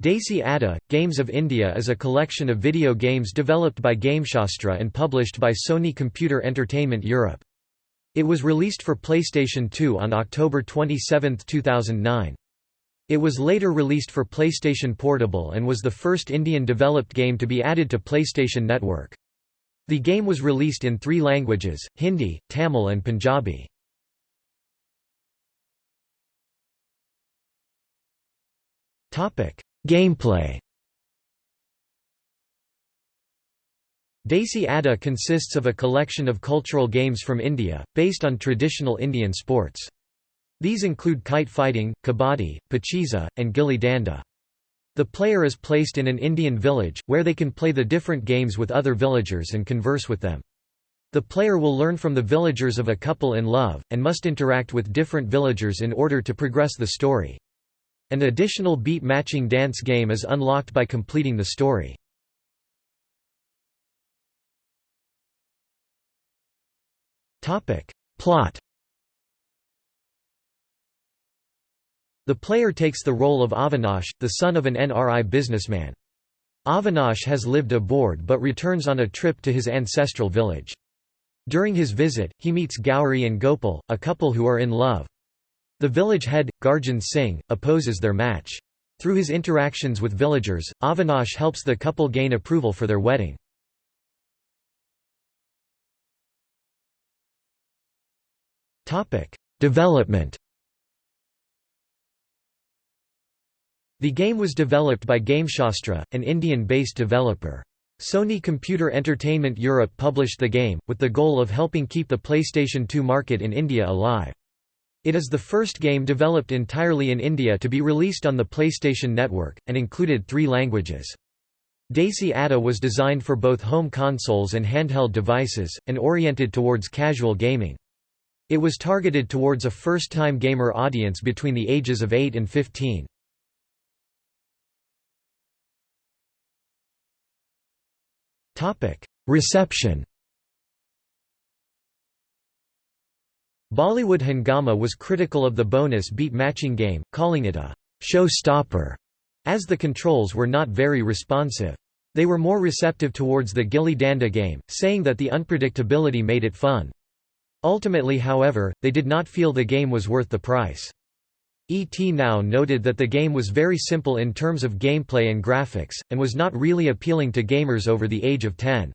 Desi Adda, Games of India is a collection of video games developed by Gameshastra and published by Sony Computer Entertainment Europe. It was released for PlayStation 2 on October 27, 2009. It was later released for PlayStation Portable and was the first Indian-developed game to be added to PlayStation Network. The game was released in three languages, Hindi, Tamil and Punjabi. Gameplay Desi Adda consists of a collection of cultural games from India, based on traditional Indian sports. These include kite fighting, kabaddi, pacheeza, and gilli danda. The player is placed in an Indian village, where they can play the different games with other villagers and converse with them. The player will learn from the villagers of a couple in love, and must interact with different villagers in order to progress the story. An additional beat-matching dance game is unlocked by completing the story. Plot The player takes the role of Avinash, the son of an NRI businessman. Avinash has lived aboard but returns on a trip to his ancestral village. During his visit, he meets Gowri and Gopal, a couple who are in love. The village head, Garjan Singh, opposes their match. Through his interactions with villagers, Avinash helps the couple gain approval for their wedding. Development The game was developed by Gameshastra, an Indian-based developer. Sony Computer Entertainment Europe published the game, with the goal of helping keep the PlayStation 2 market in India alive. It is the first game developed entirely in India to be released on the PlayStation Network, and included three languages. Desi Adda was designed for both home consoles and handheld devices, and oriented towards casual gaming. It was targeted towards a first-time gamer audience between the ages of 8 and 15. Reception Bollywood Hungama was critical of the bonus beat matching game, calling it a show-stopper, as the controls were not very responsive. They were more receptive towards the Gilli Danda game, saying that the unpredictability made it fun. Ultimately however, they did not feel the game was worth the price. ET Now noted that the game was very simple in terms of gameplay and graphics, and was not really appealing to gamers over the age of 10.